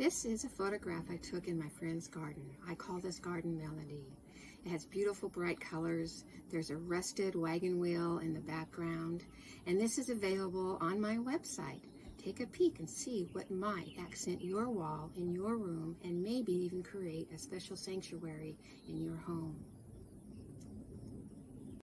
This is a photograph I took in my friend's garden. I call this garden Melody. It has beautiful bright colors. There's a rusted wagon wheel in the background. And this is available on my website. Take a peek and see what might accent your wall in your room and maybe even create a special sanctuary in your home.